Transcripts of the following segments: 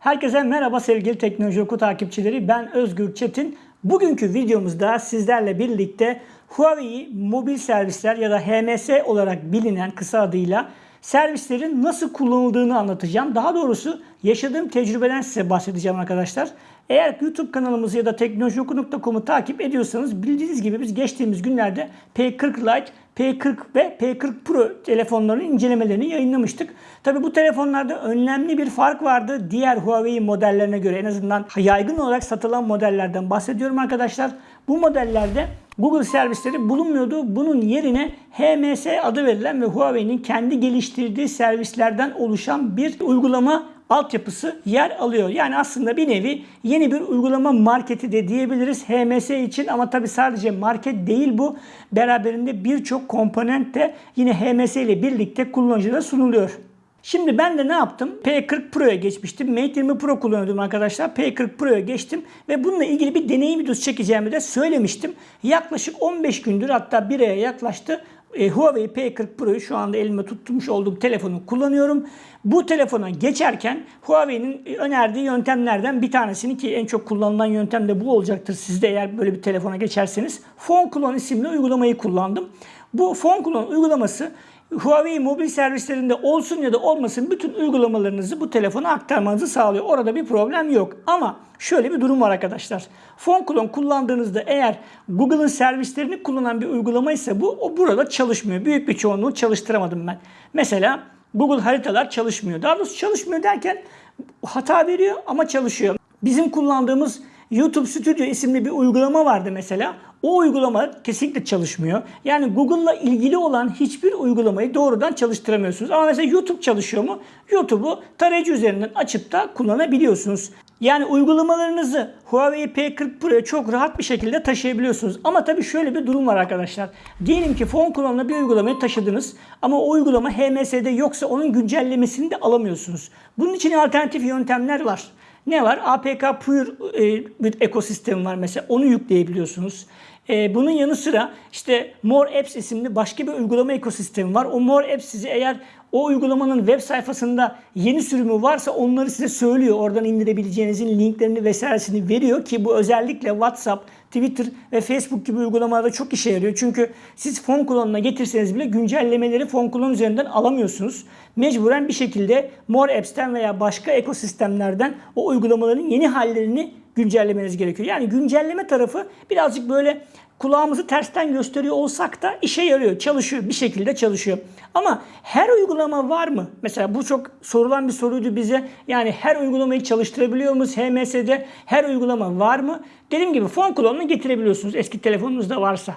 Herkese merhaba sevgili Teknoloji Oku takipçileri. Ben Özgür Çetin. Bugünkü videomuzda sizlerle birlikte Huawei mobil servisler ya da HMS olarak bilinen kısa adıyla servislerin nasıl kullanıldığını anlatacağım. Daha doğrusu yaşadığım tecrübeden size bahsedeceğim arkadaşlar. Eğer YouTube kanalımızı ya da teknolojioku.com'u takip ediyorsanız bildiğiniz gibi biz geçtiğimiz günlerde P40 Lite, P40 ve P40 Pro telefonlarının incelemelerini yayınlamıştık. Tabi bu telefonlarda önemli bir fark vardı diğer Huawei modellerine göre en azından yaygın olarak satılan modellerden bahsediyorum arkadaşlar. Bu modellerde Google servisleri bulunmuyordu. Bunun yerine HMS adı verilen ve Huawei'nin kendi geliştirdiği servislerden oluşan bir uygulama altyapısı yer alıyor. Yani aslında bir nevi yeni bir uygulama marketi de diyebiliriz HMS için ama tabi sadece market değil bu. Beraberinde birçok komponent de yine HMS ile birlikte kullanıcılara sunuluyor. Şimdi ben de ne yaptım? P40 Pro'ya geçmiştim. Mate 20 Pro kullanıyordum arkadaşlar. P40 Pro'ya geçtim ve bununla ilgili bir deneyim videosu çekeceğimi de söylemiştim. Yaklaşık 15 gündür hatta bir aya yaklaştı. E, Huawei P40 Pro'yu şu anda elime tutmuş olduğum telefonu kullanıyorum. Bu telefona geçerken Huawei'nin önerdiği yöntemlerden bir tanesini ki en çok kullanılan yöntem de bu olacaktır sizde eğer böyle bir telefona geçerseniz. Phone Clone isimli uygulamayı kullandım. Bu Phone Clone uygulaması Huawei mobil servislerinde olsun ya da olmasın bütün uygulamalarınızı bu telefona aktarmanızı sağlıyor. Orada bir problem yok. Ama şöyle bir durum var arkadaşlar. Phone Clone kullandığınızda eğer Google'ın servislerini kullanan bir uygulama ise bu o burada çalışmıyor. Büyük bir çoğunluğu çalıştıramadım ben. Mesela Google haritalar çalışmıyor. Daha doğrusu çalışmıyor derken hata veriyor ama çalışıyor. Bizim kullandığımız YouTube Studio isimli bir uygulama vardı mesela. O uygulama kesinlikle çalışmıyor. Yani Google'la ilgili olan hiçbir uygulamayı doğrudan çalıştıramıyorsunuz. Ama mesela YouTube çalışıyor mu? YouTube'u tarayıcı üzerinden açıp da kullanabiliyorsunuz. Yani uygulamalarınızı Huawei P40 Pro'ya çok rahat bir şekilde taşıyabiliyorsunuz. Ama tabii şöyle bir durum var arkadaşlar. Diyelim ki Phone Clone'la bir uygulamayı taşıdınız ama o uygulama HMS'de yoksa onun güncellemesini de alamıyorsunuz. Bunun için alternatif yöntemler var. Ne var? APK Pure e, bir ekosistemi var mesela. Onu yükleyebiliyorsunuz. E, bunun yanı sıra işte More Apps isimli başka bir uygulama ekosistemi var. O More Apps sizi eğer o uygulamanın web sayfasında yeni sürümü varsa onları size söylüyor. Oradan indirebileceğinizin linklerini vesairesini veriyor ki bu özellikle WhatsApp, Twitter ve Facebook gibi uygulamalarda çok işe yarıyor. Çünkü siz fon kullanımına getirseniz bile güncellemeleri fon kullanım üzerinden alamıyorsunuz. Mecburen bir şekilde More Apps'ten veya başka ekosistemlerden o uygulamaların yeni hallerini güncellemeniz gerekiyor. Yani güncelleme tarafı birazcık böyle kulağımızı tersten gösteriyor olsak da işe yarıyor, çalışıyor, bir şekilde çalışıyor. Ama her uygulama var mı? Mesela bu çok sorulan bir soruydu bize. Yani her uygulamayı çalıştırabiliyor muyuz? HMS'de her uygulama var mı? Dediğim gibi fon klonunu getirebiliyorsunuz eski telefonunuzda varsa.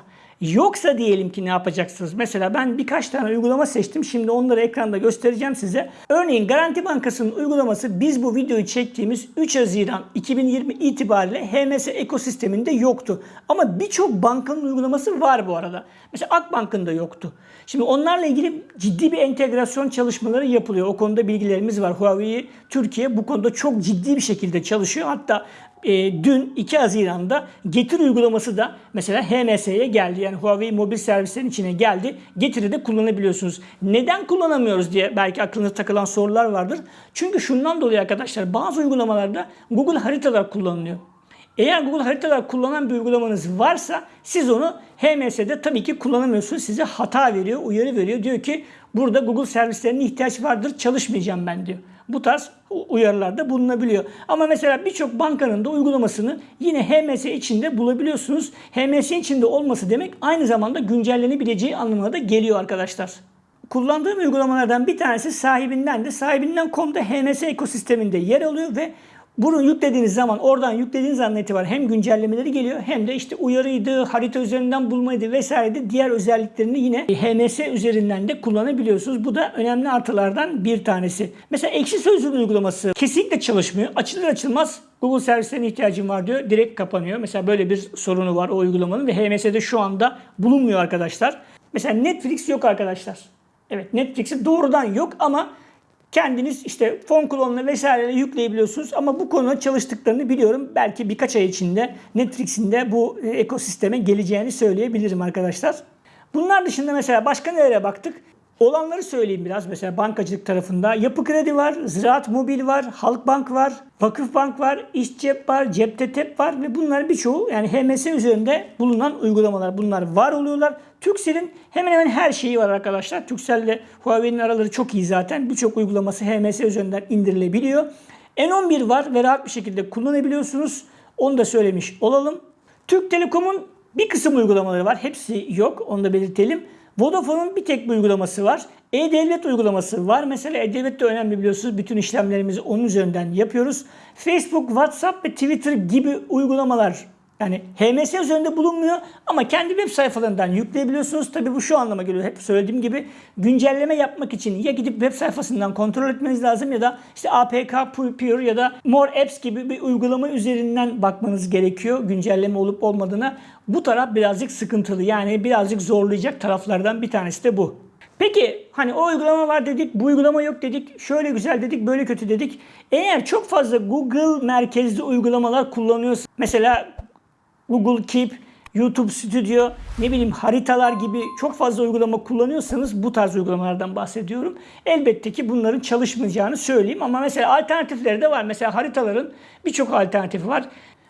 Yoksa diyelim ki ne yapacaksınız? Mesela ben birkaç tane uygulama seçtim. Şimdi onları ekranda göstereceğim size. Örneğin Garanti Bankası'nın uygulaması biz bu videoyu çektiğimiz 3 Haziran 2020 itibariyle HMS ekosisteminde yoktu. Ama birçok bankanın uygulaması var bu arada. Mesela Akbank'ın da yoktu. Şimdi onlarla ilgili ciddi bir entegrasyon çalışmaları yapılıyor. O konuda bilgilerimiz var. Huawei Türkiye bu konuda çok ciddi bir şekilde çalışıyor. Hatta e, dün 2 Haziran'da Getir uygulaması da mesela HMS'ye geldi. Yani Huawei mobil servislerin içine geldi. Getir'i de kullanabiliyorsunuz. Neden kullanamıyoruz diye belki aklınıza takılan sorular vardır. Çünkü şundan dolayı arkadaşlar bazı uygulamalarda Google haritalar kullanılıyor. Eğer Google haritalar kullanan bir uygulamanız varsa siz onu HMS'de tabii ki kullanamıyorsunuz. Size hata veriyor, uyarı veriyor. Diyor ki burada Google servislerine ihtiyaç vardır, çalışmayacağım ben diyor. Bu tarz uyarılarda bulunabiliyor. Ama mesela birçok bankanın da uygulamasını yine HMS içinde bulabiliyorsunuz. HMS içinde olması demek aynı zamanda güncellenebileceği anlamına da geliyor arkadaşlar. Kullandığım uygulamalardan bir tanesi sahibinden de sahibinden.com'da HMS ekosisteminde yer alıyor ve bunu yüklediğiniz zaman oradan yüklediğiniz andan itibaren hem güncellemeleri geliyor hem de işte uyarıydı, harita üzerinden bulmaydı vesaire diğer özelliklerini yine HMS üzerinden de kullanabiliyorsunuz. Bu da önemli artılardan bir tanesi. Mesela ekşi sözlüğün uygulaması kesinlikle çalışmıyor. Açılır açılmaz Google servislerine ihtiyacım var diyor. Direkt kapanıyor. Mesela böyle bir sorunu var o uygulamanın ve HMS'de şu anda bulunmuyor arkadaşlar. Mesela Netflix yok arkadaşlar. Evet Netflix'i doğrudan yok ama Kendiniz işte fon klonunu vesaireyle yükleyebiliyorsunuz ama bu konuda çalıştıklarını biliyorum. Belki birkaç ay içinde Netflix'in de bu e, ekosisteme geleceğini söyleyebilirim arkadaşlar. Bunlar dışında mesela başka nelere baktık? Olanları söyleyeyim biraz. Mesela bankacılık tarafında Yapı Kredi var, Ziraat Mobil var, Halkbank var, Vakıfbank var, İş Cep var, Cepte Tep var ve bunların birçoğu yani HMS üzerinde bulunan uygulamalar. Bunlar var oluyorlar. Turkcell'in hemen hemen her şeyi var arkadaşlar. Turkcell ile Huawei'nin araları çok iyi zaten. Birçok uygulaması HMS üzerinden indirilebiliyor. N11 var ve rahat bir şekilde kullanabiliyorsunuz. Onu da söylemiş olalım. Türk Telekom'un bir kısım uygulamaları var. Hepsi yok. Onu da belirtelim. Vodafone'un bir tek bir uygulaması var. E-Devlet uygulaması var. Mesela E-Devlet de önemli biliyorsunuz. Bütün işlemlerimizi onun üzerinden yapıyoruz. Facebook, WhatsApp ve Twitter gibi uygulamalar yani HMS üzerinde bulunmuyor ama kendi web sayfalarından yükleyebiliyorsunuz. Tabi bu şu anlama geliyor. Hep söylediğim gibi güncelleme yapmak için ya gidip web sayfasından kontrol etmeniz lazım ya da işte APK Pure ya da More Apps gibi bir uygulama üzerinden bakmanız gerekiyor. Güncelleme olup olmadığına. Bu taraf birazcık sıkıntılı. Yani birazcık zorlayacak taraflardan bir tanesi de bu. Peki hani o uygulama var dedik, bu uygulama yok dedik, şöyle güzel dedik, böyle kötü dedik. Eğer çok fazla Google merkezli uygulamalar kullanıyorsanız, mesela Google Keep, YouTube Studio, ne bileyim haritalar gibi çok fazla uygulama kullanıyorsanız bu tarz uygulamalardan bahsediyorum. Elbette ki bunların çalışmayacağını söyleyeyim ama mesela alternatifleri de var. Mesela haritaların birçok alternatifi var.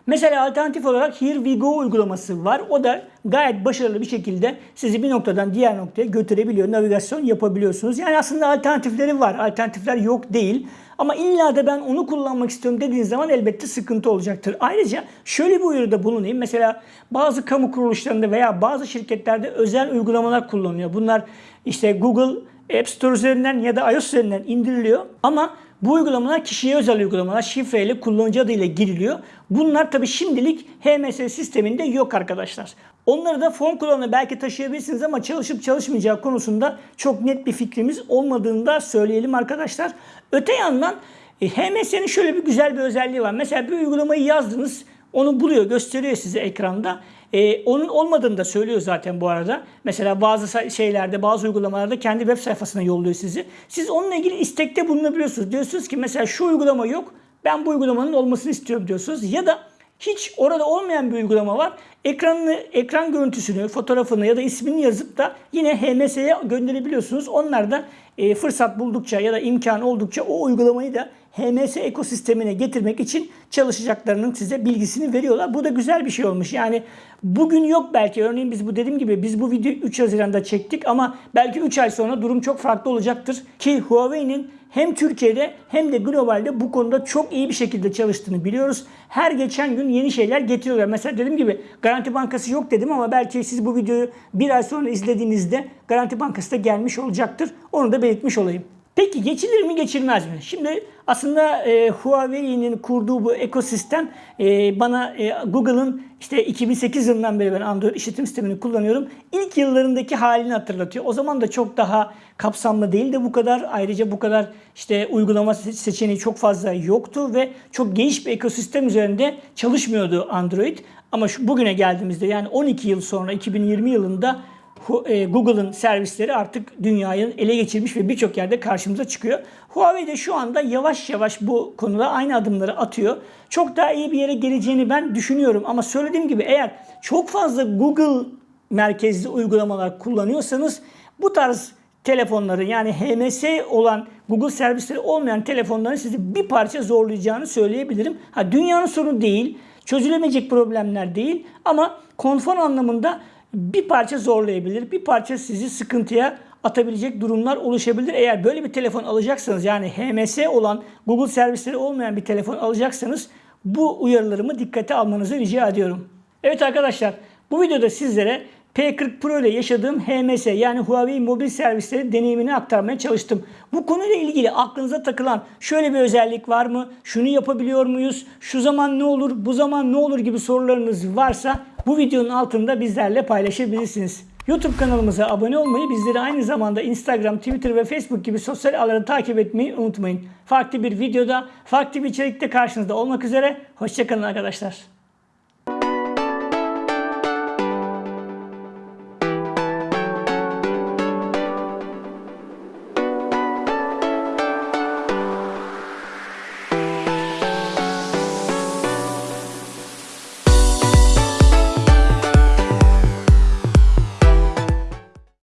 Mesela alternatif olarak Here We Go uygulaması var. O da gayet başarılı bir şekilde sizi bir noktadan diğer noktaya götürebiliyor. Navigasyon yapabiliyorsunuz. Yani aslında alternatifleri var. Alternatifler yok değil. Ama illa da ben onu kullanmak istiyorum dediğiniz zaman elbette sıkıntı olacaktır. Ayrıca şöyle bir uyarıda bulunayım. Mesela bazı kamu kuruluşlarında veya bazı şirketlerde özel uygulamalar kullanılıyor. Bunlar işte Google App Store üzerinden ya da iOS üzerinden indiriliyor. Ama bu uygulamalar kişiye özel uygulamalar şifreyle kullanıcı adıyla giriliyor. Bunlar tabi şimdilik HMS sisteminde yok arkadaşlar. Onları da fon kullanımına belki taşıyabilirsiniz ama çalışıp çalışmayacağı konusunda çok net bir fikrimiz olmadığını da söyleyelim arkadaşlar. Öte yandan e, HMS'nin şöyle bir güzel bir özelliği var. Mesela bir uygulamayı yazdınız onu buluyor, gösteriyor size ekranda. Ee, onun olmadığını da söylüyor zaten bu arada. Mesela bazı şeylerde, bazı uygulamalarda kendi web sayfasına yolluyor sizi. Siz onunla ilgili istekte bulunabiliyorsunuz. Diyorsunuz ki mesela şu uygulama yok, ben bu uygulamanın olmasını istiyorum diyorsunuz. Ya da hiç orada olmayan bir uygulama var. Ekranını, ekran görüntüsünü, fotoğrafını ya da ismini yazıp da yine HMS'ye gönderebiliyorsunuz. Onlar da e, fırsat buldukça ya da imkan oldukça o uygulamayı da HMS ekosistemine getirmek için çalışacaklarının size bilgisini veriyorlar. Bu da güzel bir şey olmuş. Yani bugün yok belki. Örneğin biz bu dediğim gibi biz bu videoyu 3 Haziran'da çektik ama belki 3 ay sonra durum çok farklı olacaktır. Ki Huawei'nin hem Türkiye'de hem de globalde bu konuda çok iyi bir şekilde çalıştığını biliyoruz. Her geçen gün yeni şeyler getiriyorlar. Mesela dediğim gibi Garanti Bankası yok dedim ama belki siz bu videoyu bir ay sonra izlediğinizde Garanti Bankası da gelmiş olacaktır. Onu da belirtmiş olayım. Peki geçilir mi geçilmez mi? Şimdi aslında e, Huawei'nin kurduğu bu ekosistem e, bana e, Google'ın işte 2008 yılından beri ben Android işletim sistemini kullanıyorum. İlk yıllarındaki halini hatırlatıyor. O zaman da çok daha kapsamlı değildi bu kadar. Ayrıca bu kadar işte uygulama seçeneği çok fazla yoktu ve çok geniş bir ekosistem üzerinde çalışmıyordu Android. Ama şu bugüne geldiğimizde yani 12 yıl sonra 2020 yılında e, Google'ın servisleri artık dünyayı ele geçirmiş ve birçok yerde karşımıza çıkıyor. Huawei de şu anda yavaş yavaş bu konuda aynı adımları atıyor. Çok daha iyi bir yere geleceğini ben düşünüyorum ama söylediğim gibi eğer çok fazla Google merkezli uygulamalar kullanıyorsanız bu tarz telefonları yani HMS olan Google servisleri olmayan telefonların sizi bir parça zorlayacağını söyleyebilirim. Ha dünyanın sorunu değil, çözülemeyecek problemler değil ama konfor anlamında bir parça zorlayabilir, bir parça sizi sıkıntıya atabilecek durumlar oluşabilir. Eğer böyle bir telefon alacaksanız yani HMS olan Google servisleri olmayan bir telefon alacaksanız bu uyarılarımı dikkate almanızı rica ediyorum. Evet arkadaşlar bu videoda sizlere P40 Pro ile yaşadığım HMS yani Huawei mobil servisleri deneyimini aktarmaya çalıştım. Bu konuyla ilgili aklınıza takılan şöyle bir özellik var mı? Şunu yapabiliyor muyuz? Şu zaman ne olur? Bu zaman ne olur gibi sorularınız varsa bu videonun altında bizlerle paylaşabilirsiniz. YouTube kanalımıza abone olmayı, bizleri aynı zamanda Instagram, Twitter ve Facebook gibi sosyal ağları takip etmeyi unutmayın. Farklı bir videoda, farklı bir içerikte karşınızda olmak üzere. Hoşçakalın arkadaşlar.